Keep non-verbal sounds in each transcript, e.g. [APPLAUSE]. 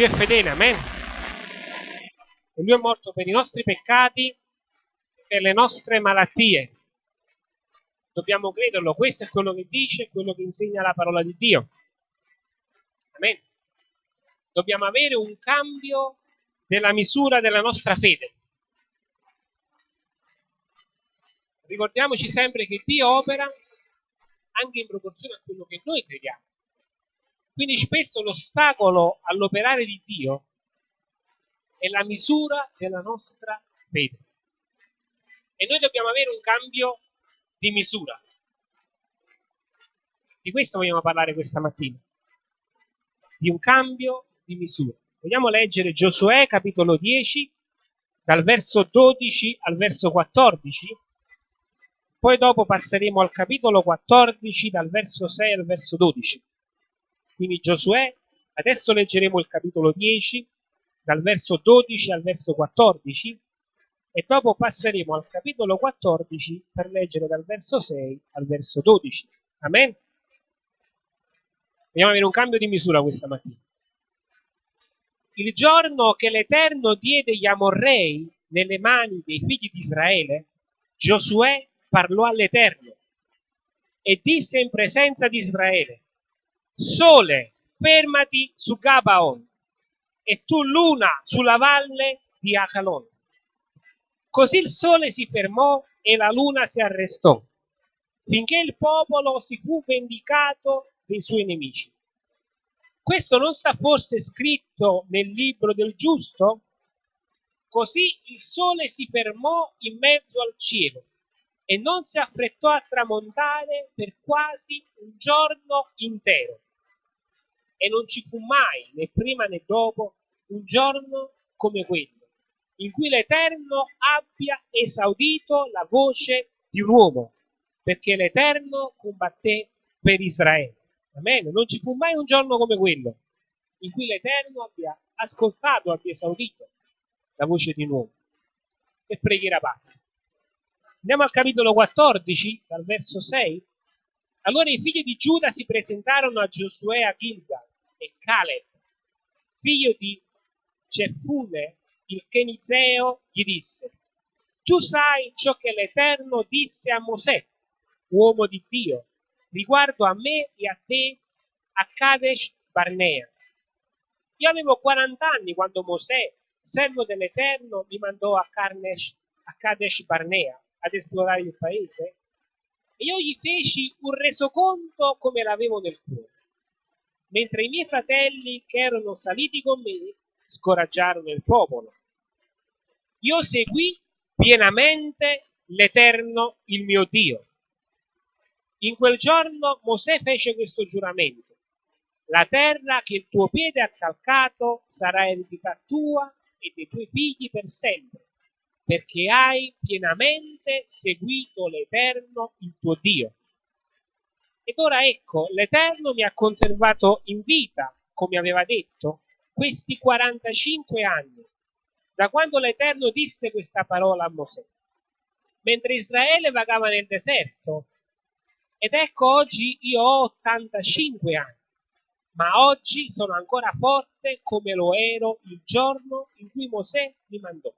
Dio è fedele, amen. E lui è morto per i nostri peccati, per le nostre malattie. Dobbiamo crederlo, questo è quello che dice, quello che insegna la parola di Dio. Amen. Dobbiamo avere un cambio della misura della nostra fede. Ricordiamoci sempre che Dio opera anche in proporzione a quello che noi crediamo. Quindi spesso l'ostacolo all'operare di Dio è la misura della nostra fede. E noi dobbiamo avere un cambio di misura. Di questo vogliamo parlare questa mattina. Di un cambio di misura. Vogliamo leggere Giosuè capitolo 10 dal verso 12 al verso 14 poi dopo passeremo al capitolo 14 dal verso 6 al verso 12. Quindi Giosuè, adesso leggeremo il capitolo 10 dal verso 12 al verso 14 e dopo passeremo al capitolo 14 per leggere dal verso 6 al verso 12. Amen. Vogliamo avere un cambio di misura questa mattina. Il giorno che l'Eterno diede gli Amorrei nelle mani dei figli di Israele, Giosuè parlò all'Eterno e disse in presenza di Israele, Sole, fermati su Gabaon e tu luna sulla valle di Acalon. Così il sole si fermò e la luna si arrestò, finché il popolo si fu vendicato dei suoi nemici. Questo non sta forse scritto nel libro del giusto? Così il sole si fermò in mezzo al cielo e non si affrettò a tramontare per quasi un giorno intero. E non ci fu mai, né prima né dopo, un giorno come quello, in cui l'Eterno abbia esaudito la voce di un uomo, perché l'Eterno combatté per Israele. Amen. Non ci fu mai un giorno come quello, in cui l'Eterno abbia ascoltato, abbia esaudito la voce di un uomo. Che preghiera pazza. Andiamo al capitolo 14, dal verso 6. Allora i figli di Giuda si presentarono a Giosuè a Gilgal e Caleb, figlio di Cefune, il Kenizeo, gli disse, tu sai ciò che l'Eterno disse a Mosè, uomo di Dio, riguardo a me e a te a Kadesh Barnea. Io avevo 40 anni quando Mosè, servo dell'Eterno, mi mandò a, Karnesh, a Kadesh Barnea ad esplorare il paese e io gli feci un resoconto come l'avevo nel cuore, mentre i miei fratelli che erano saliti con me scoraggiarono il popolo. Io seguì pienamente l'Eterno, il mio Dio. In quel giorno Mosè fece questo giuramento. La terra che il tuo piede ha calcato sarà eredità tua e dei tuoi figli per sempre perché hai pienamente seguito l'Eterno, il tuo Dio. Ed ora ecco, l'Eterno mi ha conservato in vita, come aveva detto, questi 45 anni, da quando l'Eterno disse questa parola a Mosè, mentre Israele vagava nel deserto. Ed ecco oggi io ho 85 anni, ma oggi sono ancora forte come lo ero il giorno in cui Mosè mi mandò.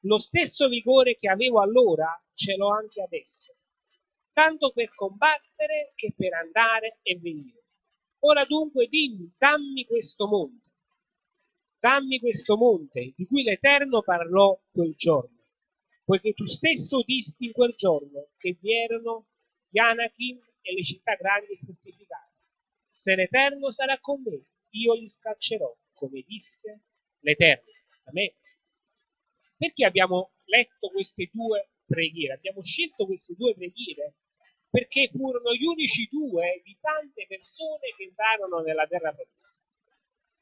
Lo stesso vigore che avevo allora ce l'ho anche adesso, tanto per combattere che per andare e venire. Ora dunque dimmi, dammi questo monte, dammi questo monte di cui l'Eterno parlò quel giorno, poiché tu stesso disti in quel giorno che vi erano gli Anakim e le città grandi e fortificate. Se l'Eterno sarà con me, io li scaccerò, come disse l'Eterno. Amen. Perché abbiamo letto queste due preghiere? Abbiamo scelto queste due preghiere perché furono gli unici due di tante persone che entrarono nella terra promessa.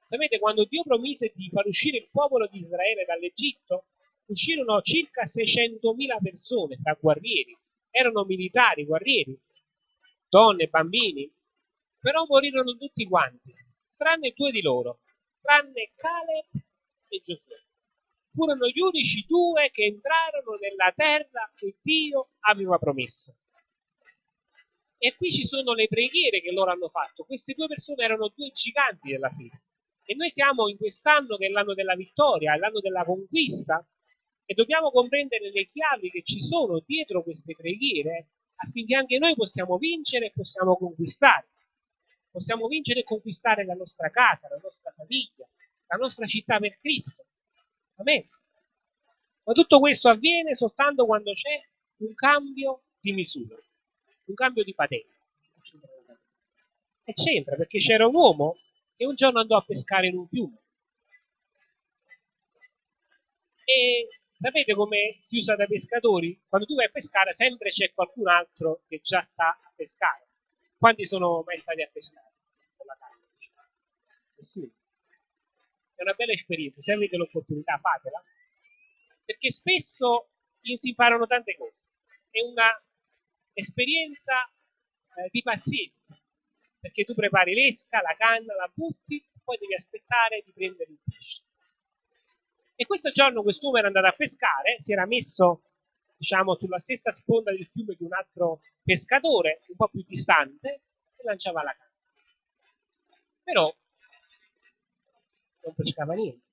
Sapete, quando Dio promise di far uscire il popolo di Israele dall'Egitto, uscirono circa 600.000 persone tra guerrieri, erano militari, guerrieri, donne, bambini, però morirono tutti quanti, tranne due di loro, tranne Caleb e Giosuè furono gli unici due che entrarono nella terra che Dio aveva promesso. E qui ci sono le preghiere che loro hanno fatto. Queste due persone erano due giganti della fede. E noi siamo in quest'anno che è l'anno della vittoria, l'anno della conquista e dobbiamo comprendere le chiavi che ci sono dietro queste preghiere affinché anche noi possiamo vincere e possiamo conquistare. Possiamo vincere e conquistare la nostra casa, la nostra famiglia, la nostra città per Cristo. Amen. Ma tutto questo avviene soltanto quando c'è un cambio di misura, un cambio di patente. E c'entra perché c'era un uomo che un giorno andò a pescare in un fiume. E sapete come si usa dai pescatori? Quando tu vai a pescare sempre c'è qualcun altro che già sta a pescare. Quanti sono mai stati a pescare? Con la carne, diciamo. Nessuno. È una bella esperienza, se avete l'opportunità fatela, perché spesso si imparano tante cose. È una esperienza eh, di pazienza, perché tu prepari l'esca, la canna, la butti, poi devi aspettare di prendere il pesce. E questo giorno quest'uomo era andato a pescare, si era messo, diciamo, sulla stessa sponda del fiume di un altro pescatore, un po' più distante, e lanciava la canna. Però non pescava niente.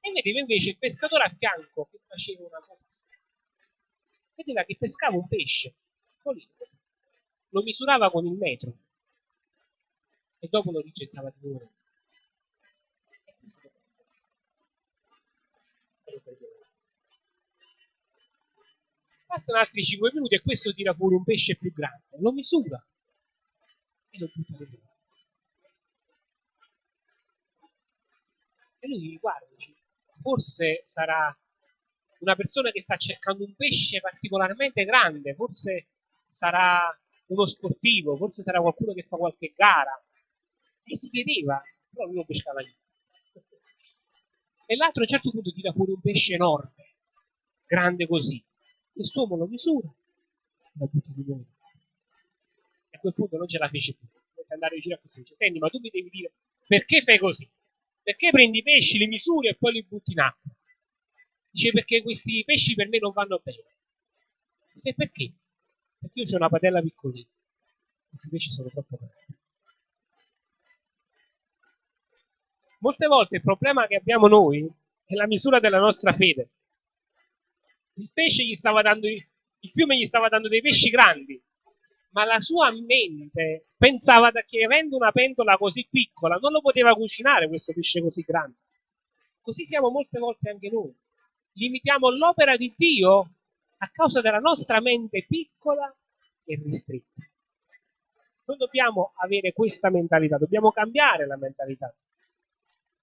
E vedeva invece il pescatore a fianco che faceva una cosa strana. Vedeva che pescava un pesce, piccolino. Lo misurava con il metro e dopo lo rigettava di nuovo. Bastano altri 5 minuti e questo tira fuori un pesce più grande, lo misura e lo butta dentro. E lui guarda, dice, forse sarà una persona che sta cercando un pesce particolarmente grande, forse sarà uno sportivo, forse sarà qualcuno che fa qualche gara. E si vedeva, però lui non pescava niente e l'altro a un certo punto tira fuori un pesce enorme, grande così. Quest'uomo lo misura e lo butta di nuovo. E a quel punto non ce la fece più. Dovete andare vicino a questo dice, senti, ma tu mi devi dire perché fai così? Perché prendi i pesci, li misuri e poi li butti in acqua? Dice perché questi pesci per me non vanno bene. Dice perché? Perché io ho una padella piccolina. Questi pesci sono troppo grandi. Molte volte il problema che abbiamo noi è la misura della nostra fede. Il pesce gli stava dando, il fiume gli stava dando dei pesci grandi, ma la sua mente pensava che avendo una pentola così piccola non lo poteva cucinare questo pesce così grande. Così siamo molte volte anche noi. Limitiamo l'opera di Dio a causa della nostra mente piccola e ristretta. Non dobbiamo avere questa mentalità, dobbiamo cambiare la mentalità.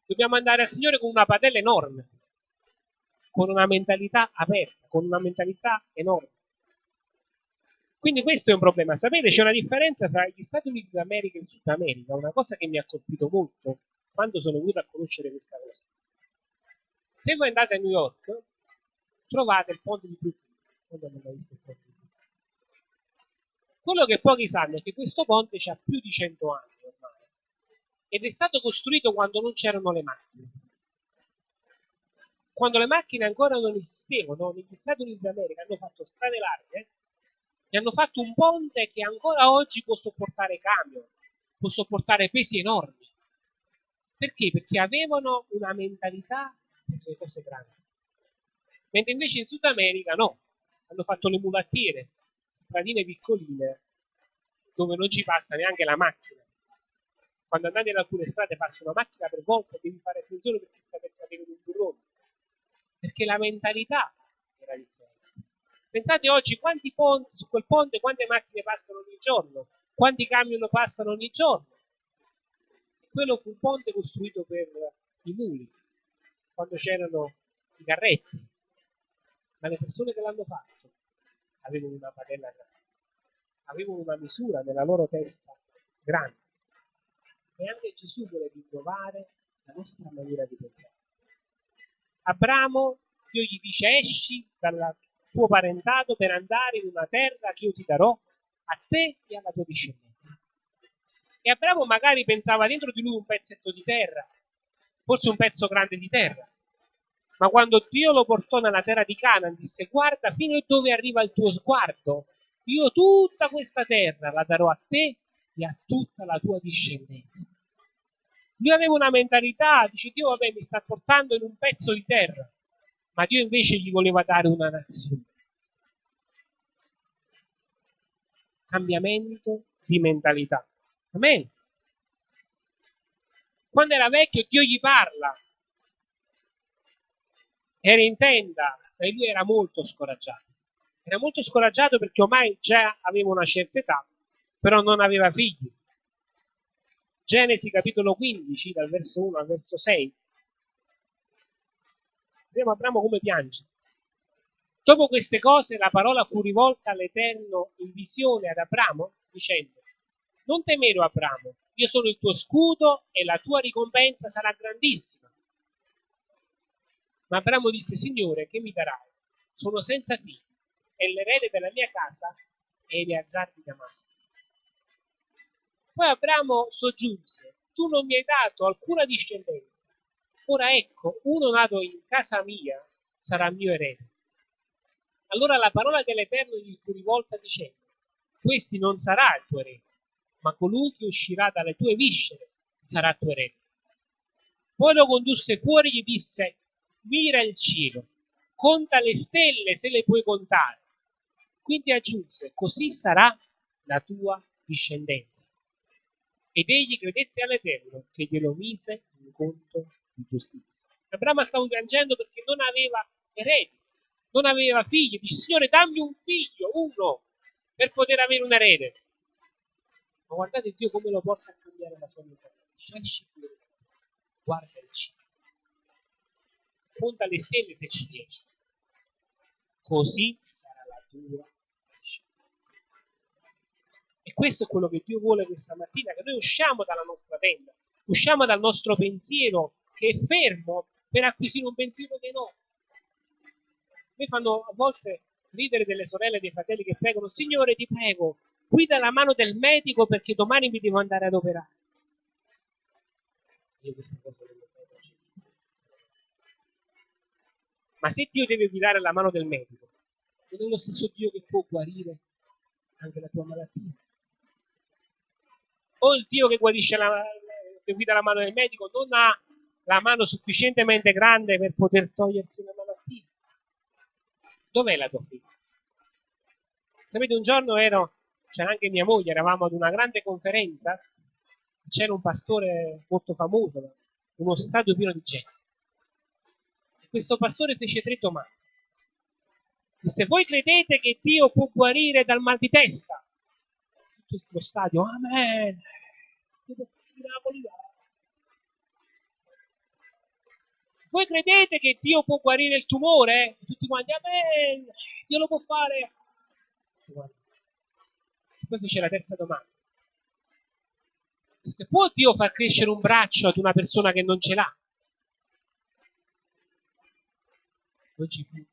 Dobbiamo andare al Signore con una padella enorme, con una mentalità aperta, con una mentalità enorme. Quindi questo è un problema. Sapete, c'è una differenza tra gli Stati Uniti d'America e il Sud America, una cosa che mi ha colpito molto quando sono venuto a conoscere questa cosa. Se voi andate a New York, trovate il ponte di Brooklyn. Quello che pochi sanno è che questo ponte ha più di 100 anni ed è stato costruito quando non c'erano le macchine. Quando le macchine ancora non esistevano, negli Stati Uniti d'America hanno fatto strade larghe e hanno fatto un ponte che ancora oggi può sopportare camion, può sopportare pesi enormi. Perché? Perché avevano una mentalità per le cose grandi. Mentre invece in Sud America no, hanno fatto le mulattiere, stradine piccoline, dove non ci passa neanche la macchina. Quando andate in alcune strade passa una macchina per volta devi fare attenzione perché sta per cadere un burrone. Perché la mentalità era differente. Pensate oggi quanti ponti su quel ponte quante macchine passano ogni giorno quanti camion passano ogni giorno. Quello fu un ponte costruito per i muli quando c'erano i carretti ma le persone che l'hanno fatto avevano una padella grande avevano una misura nella loro testa grande e anche Gesù vuole rinnovare la nostra maniera di pensare. Abramo, Dio gli dice esci dal tuo parentato per andare in una terra che io ti darò a te e alla tua discendenza. E Abramo magari pensava dentro di lui un pezzetto di terra, forse un pezzo grande di terra. Ma quando Dio lo portò nella terra di Canaan, disse guarda fino a dove arriva il tuo sguardo, io tutta questa terra la darò a te e a tutta la tua discendenza. Lui aveva una mentalità, dice Dio vabbè mi sta portando in un pezzo di terra, ma Dio invece gli voleva dare una nazione. Cambiamento di mentalità. Amen. Quando era vecchio Dio gli parla, era in tenda e lui era molto scoraggiato. Era molto scoraggiato perché ormai già aveva una certa età, però non aveva figli. Genesi capitolo 15, dal verso 1 al verso 6. Vediamo Abramo come piange. Dopo queste cose la parola fu rivolta all'Eterno in visione ad Abramo, dicendo, non temere Abramo, io sono il tuo scudo e la tua ricompensa sarà grandissima. Ma Abramo disse, Signore, che mi darai? Sono senza figli e l'erede della mia casa è Eleazar di Damasco. Poi Abramo soggiunse, tu non mi hai dato alcuna discendenza. Ora ecco, uno nato in casa mia sarà mio erede. Allora la parola dell'Eterno gli fu rivolta dicendo, questi non sarà il tuo erede, ma colui che uscirà dalle tue viscere sarà tuo erede. Poi lo condusse fuori e gli disse, mira il cielo, conta le stelle se le puoi contare. Quindi aggiunse, così sarà la tua discendenza. Ed egli credette all'Eterno che glielo mise in conto di giustizia. Abramo stava piangendo perché non aveva eredi, non aveva figli. Dice, Signore, dammi un figlio, uno, per poter avere un erede. Ma guardate Dio come lo porta a cambiare la sua vita. Esci fuori, guarda il cielo punta le stelle se ci riesci. Così sarà la tua. E questo è quello che Dio vuole questa mattina, che noi usciamo dalla nostra tenda, usciamo dal nostro pensiero che è fermo per acquisire un pensiero dei no. Mi fanno a volte ridere delle sorelle e dei fratelli che pregano, Signore ti prego, guida la mano del medico perché domani mi devo andare ad operare. Io queste cose le Ma se Dio deve guidare la mano del medico, non è lo stesso Dio che può guarire anche la tua malattia. O il Dio che la, che guida la mano del medico non ha la mano sufficientemente grande per poter toglierti una malattia. Dov'è la tua figlia? Sapete, un giorno ero, c'era anche mia moglie, eravamo ad una grande conferenza, c'era un pastore molto famoso, uno stadio pieno di gente questo pastore fece tre domande. Disse, voi credete che Dio può guarire dal mal di testa? Tutto lo stadio, amen. Voi credete che Dio può guarire il tumore? Tutti quanti, amen. Dio lo può fare. Poi fece la terza domanda. Disse, può Dio far crescere un braccio ad una persona che non ce l'ha? Non ci fu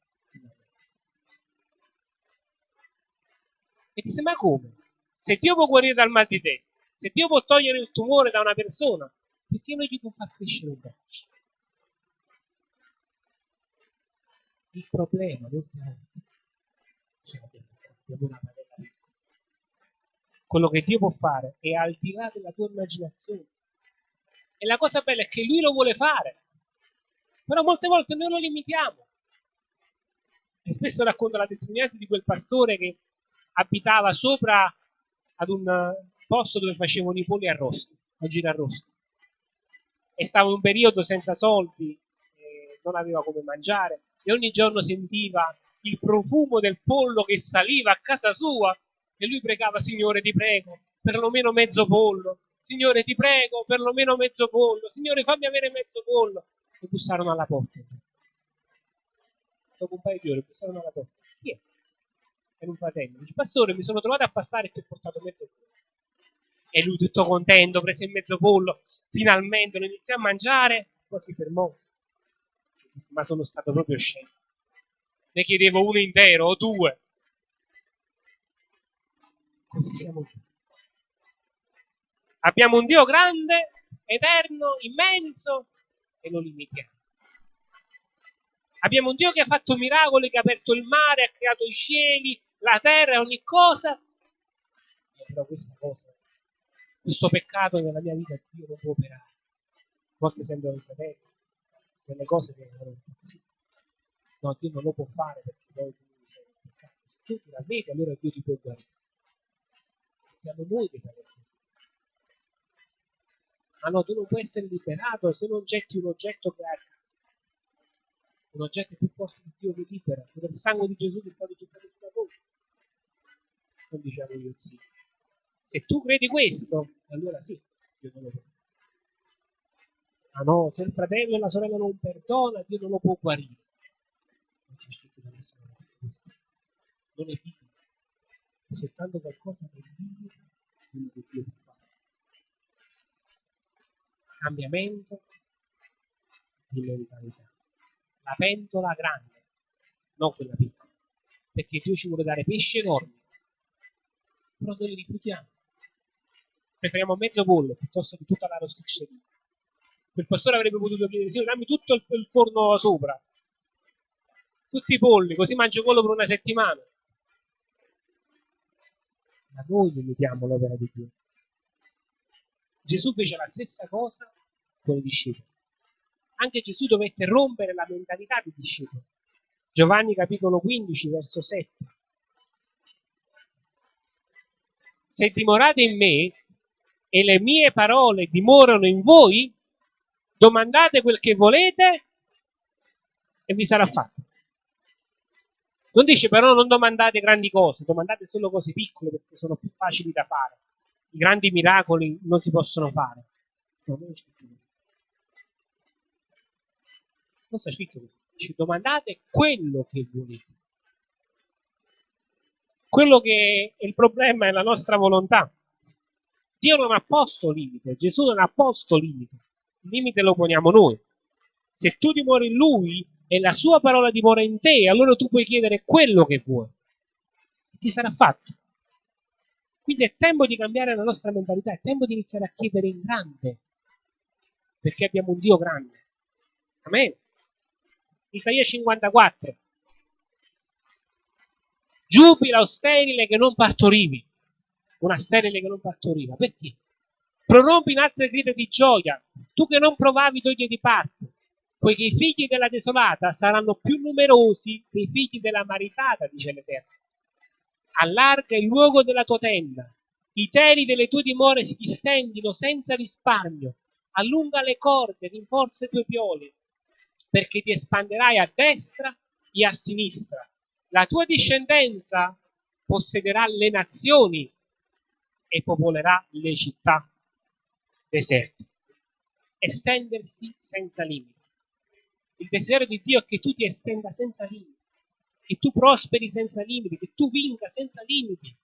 E disse, ma come? Se Dio può guarire dal mal di testa, se Dio può togliere il tumore da una persona, perché non gli può far crescere un braccio? Il problema, molte volte, ce l'abbiamo abbiamo una piccola. Quello che Dio può fare è al di là della tua immaginazione. E la cosa bella è che Lui lo vuole fare. Però molte volte noi lo limitiamo. E spesso racconta la testimonianza di quel pastore che abitava sopra ad un posto dove facevano i polli arrosti, a giro arrosto. E stava un periodo senza soldi, non aveva come mangiare e ogni giorno sentiva il profumo del pollo che saliva a casa sua e lui pregava, Signore ti prego, perlomeno mezzo pollo, Signore ti prego, perlomeno mezzo pollo, Signore fammi avere mezzo pollo. E bussarono alla porta dopo un paio di ore bussavano alla porta. Chi è? Era un fratello. Dice, pastore, mi sono trovato a passare e ti ho portato mezzo pollo. E lui tutto contento, prese il mezzo pollo, finalmente lo iniziò a mangiare, poi si fermò. Disse, ma sono stato proprio scemo. Ne chiedevo uno intero o due. Così siamo tutti. Abbiamo un Dio grande, eterno, immenso e lo limitiamo. Abbiamo un Dio che ha fatto miracoli, che ha aperto il mare, ha creato i cieli, la terra, ogni cosa. E però questa cosa, questo peccato nella mia vita Dio non può operare. volte sembrano fratelli, delle cose che erano impazzire. No, Dio non lo può fare perché poi tu sei nel peccato. Se tu ti ravvedi, allora Dio ti può guarire. Siamo noi che talenti. Ma no, tu non puoi essere liberato se non getti un oggetto che hai a casa. Un oggetto più forte di Dio che libera, quello del sangue di Gesù che è stato gettato sulla voce. Non diciamo io sì. Se tu credi questo, allora sì, Dio non lo può fare. Ma no, se il fratello e la sorella non perdona, Dio non lo può guarire. Non c'è scritto da nessuna parte questo. Non è biblico. È soltanto qualcosa che limita quello che Dio può fare. Cambiamento di mentalità. La pentola grande, non quella piccola. Perché Dio ci vuole dare pesci enormi. Però noi li rifiutiamo. Preferiamo mezzo pollo piuttosto che tutta la rosticceria quel pastore avrebbe potuto chiedere, sì, dammi tutto il, forno sopra, tutti i polli, così mangio quello per una settimana. Ma noi limitiamo l'opera di Dio. Gesù fece la stessa cosa con i discepoli. Anche Gesù dovette rompere la mentalità dei discepoli. Giovanni capitolo 15, verso 7. Se dimorate in me e le mie parole dimorano in voi, domandate quel che volete e vi sarà fatto. Non dice però non domandate grandi cose, domandate solo cose piccole perché sono più facili da fare. I grandi miracoli non si possono fare. No, non è scritto così. Dice domandate quello che volete. Quello che è il problema è la nostra volontà. Dio non ha posto limite, Gesù non ha posto limite il limite lo poniamo noi. Se tu dimori in lui e la sua parola dimora in te, allora tu puoi chiedere quello che vuoi. E ti sarà fatto. Quindi è tempo di cambiare la nostra mentalità, è tempo di iniziare a chiedere in grande, perché abbiamo un Dio grande. Amen. Isaia 54. Giubila o sterile che non partorivi. Una sterile che non partoriva. Perché? prorompi in altre grida di gioia, tu che non provavi doglie di parto, poiché i figli della desolata saranno più numerosi dei figli della maritata, dice l'Eterno. Allarga il luogo della tua tenda, i teli delle tue dimore si distendino senza risparmio, allunga le corde, rinforza i tuoi pioli, perché ti espanderai a destra e a sinistra. La tua discendenza possederà le nazioni e popolerà le città deserti. Estendersi senza limiti. Il desiderio di Dio è che tu ti estenda senza limiti, che tu prosperi senza limiti, che tu vinca senza limiti.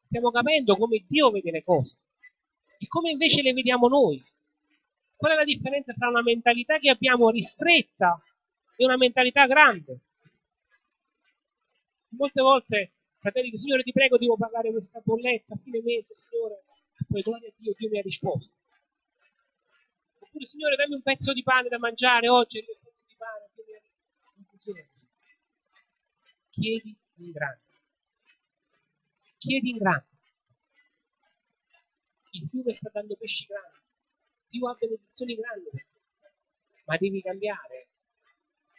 Stiamo capendo come Dio vede le cose e come invece le vediamo noi. Qual è la differenza tra una mentalità che abbiamo ristretta e una mentalità grande? Molte volte, fratelli, Signore ti prego, devo pagare questa bolletta a fine mese, Signore. E poi gloria a Dio, Dio mi ha risposto. Oppure, Signore, dammi un pezzo di pane da mangiare oggi, un pezzo di pane. Non funziona così. Chiedi in grande. Chiedi in grande. Il fiume sta dando pesci grandi. Dio ha benedizioni grandi per te. Ma devi cambiare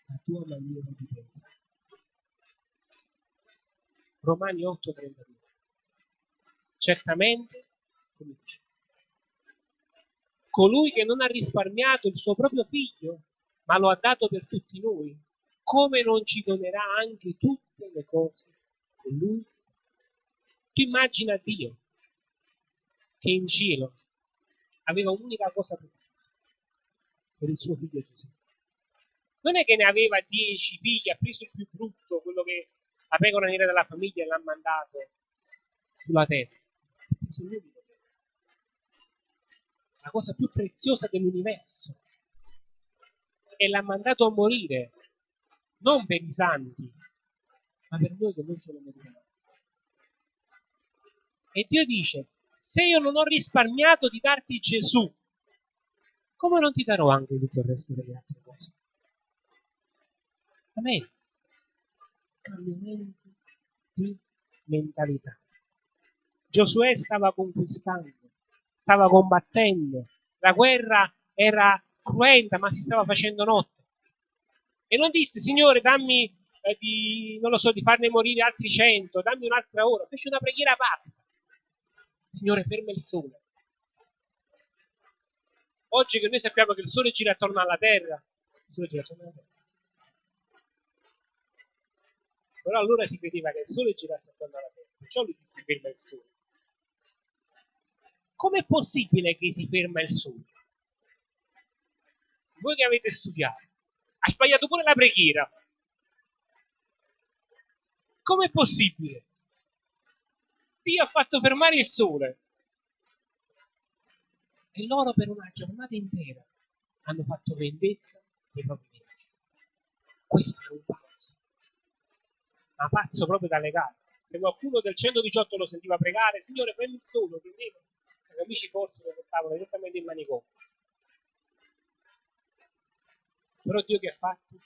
la tua maniera di pensare. Romani 8:32. Certamente, come dice, colui che non ha risparmiato il suo proprio figlio, ma lo ha dato per tutti noi, come non ci donerà anche tutte le cose con lui? Tu immagina Dio che in cielo aveva un'unica cosa preziosa per il suo figlio Gesù. Non è che ne aveva dieci figli, ha preso il più brutto, quello che la pecora nera della famiglia e l'ha mandato sulla terra. La cosa più preziosa dell'universo e l'ha mandato a morire non per i santi, ma per noi che non ce lo meritiamo. E Dio dice, se io non ho risparmiato di darti Gesù, come non ti darò anche tutto il resto delle altre cose? Amen. Cambiamento di mentalità. Giosuè stava conquistando stava combattendo. La guerra era cruenta, ma si stava facendo notte. E non disse, Signore, dammi eh, di, non lo so, di farne morire altri cento, dammi un'altra ora. Fece una preghiera pazza. Signore, ferma il sole. Oggi che noi sappiamo che il sole gira attorno alla terra, il sole gira attorno alla terra. Però allora si credeva che il sole girasse attorno alla terra, perciò lui disse ferma il sole. Com'è possibile che si ferma il sole? Voi che avete studiato, ha sbagliato pure la preghiera. Com'è possibile? Dio ha fatto fermare il sole. E loro per una giornata intera hanno fatto vendetta dei propri nemici. Questo è un pazzo. Ma pazzo proprio da legare. Se qualcuno del 118 lo sentiva pregare, Signore, prendi il sole, prendeva, gli amici forse lo portavano direttamente in manicomio. Però Dio che ha fatto?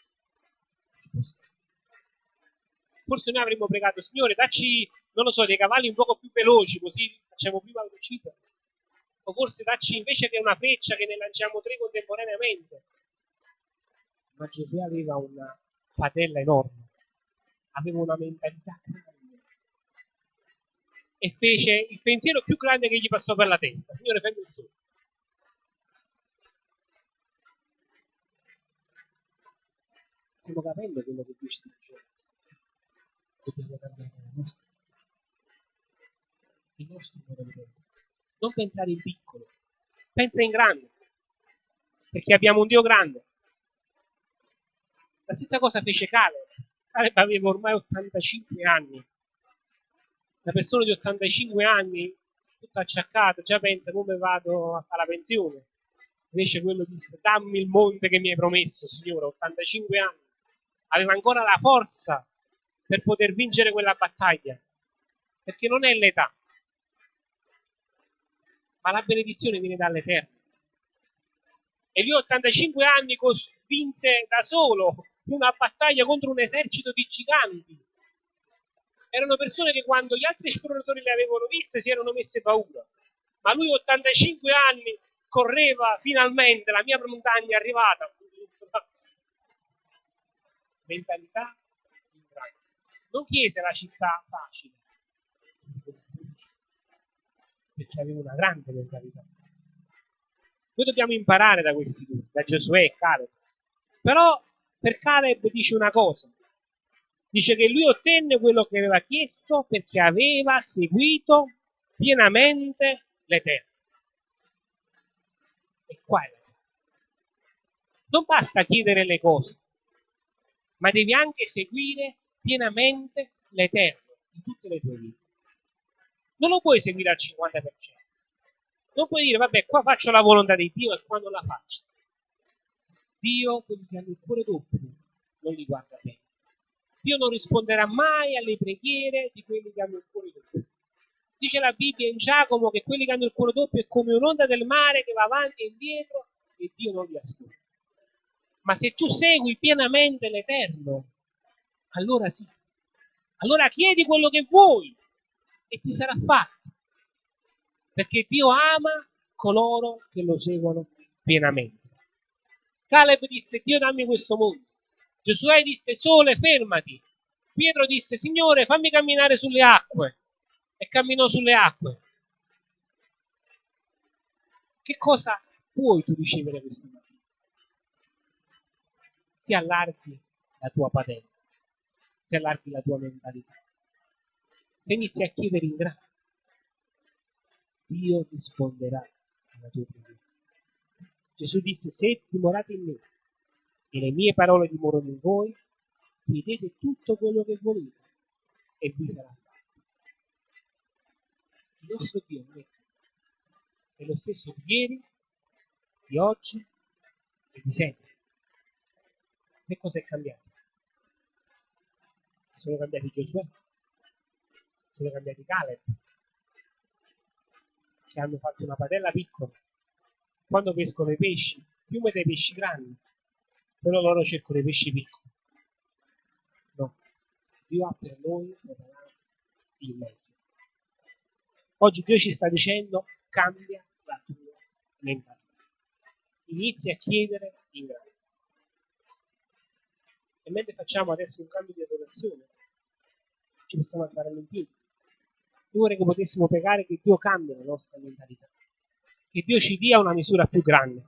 Forse noi avremmo pregato, Signore, dacci, non lo so, dei cavalli un poco più veloci, così facciamo prima l'uscita. O forse dacci invece che una freccia che ne lanciamo tre contemporaneamente. Ma Giosuè aveva una padella enorme, aveva una mentalità grande e fece il pensiero più grande che gli passò per la testa. Signore, fermi il sole. Stiamo capendo quello che ci sta dicendo. Dobbiamo cambiare la nostra, il nostro modo di pensare. Non pensare in piccolo, pensa in grande, perché abbiamo un Dio grande. La stessa cosa fece Caleb. Caleb aveva ormai 85 anni. Una persona di 85 anni, tutta acciaccata, già pensa come vado a fare la pensione. Invece quello disse, dammi il monte che mi hai promesso, Signore, 85 anni aveva ancora la forza per poter vincere quella battaglia, perché non è l'età, ma la benedizione viene dall'Eterno. E lui a 85 anni vinse da solo una battaglia contro un esercito di giganti. Erano persone che quando gli altri esploratori le avevano viste si erano messe paura. Ma lui a 85 anni correva finalmente, la mia montagna è arrivata, [LAUGHS] mentalità. Non chiese la città facile, perché aveva una grande mentalità. Noi dobbiamo imparare da questi due, da Giosuè e Caleb. Però per Caleb dice una cosa, dice che lui ottenne quello che aveva chiesto perché aveva seguito pienamente l'Eterno. E qua è l'Eterno. Non basta chiedere le cose, ma devi anche seguire pienamente l'Eterno in tutte le tue vite. Non lo puoi seguire al 50%. Non puoi dire, vabbè, qua faccio la volontà di Dio e qua non la faccio. Dio, quelli che hanno il cuore doppio, non li guarda bene. Dio non risponderà mai alle preghiere di quelli che hanno il cuore doppio. Dice la Bibbia in Giacomo che quelli che hanno il cuore doppio è come un'onda del mare che va avanti e indietro e Dio non li ascolta. Ma se tu segui pienamente l'Eterno, allora sì. Allora chiedi quello che vuoi e ti sarà fatto. Perché Dio ama coloro che lo seguono pienamente. Caleb disse, Dio dammi questo mondo. Giosuè disse, sole, fermati. Pietro disse, Signore, fammi camminare sulle acque. E camminò sulle acque. Che cosa puoi tu ricevere questa mattina? si allarghi la tua padella, si allarghi la tua mentalità. Se inizi a chiedere in grande, Dio risponderà alla tua preghiera. Gesù disse, se dimorate in me e le mie parole dimorano in voi, chiedete tutto quello che volete e vi sarà fatto. Il nostro Dio è lo stesso di ieri, di oggi e di sempre. Che cosa è cambiato? Sono cambiati Giosuè, sono cambiati Caleb, che hanno fatto una padella piccola. Quando pescono i pesci, il fiume dei pesci grandi, però loro cercano i pesci piccoli. No, Dio ha per noi il meglio. Oggi Dio ci sta dicendo cambia la tua mentalità. inizi a chiedere in grande. E mentre facciamo adesso un cambio di adorazione, ci possiamo alzare in vorrei che potessimo pregare che Dio cambi la nostra mentalità, che Dio ci dia una misura più grande,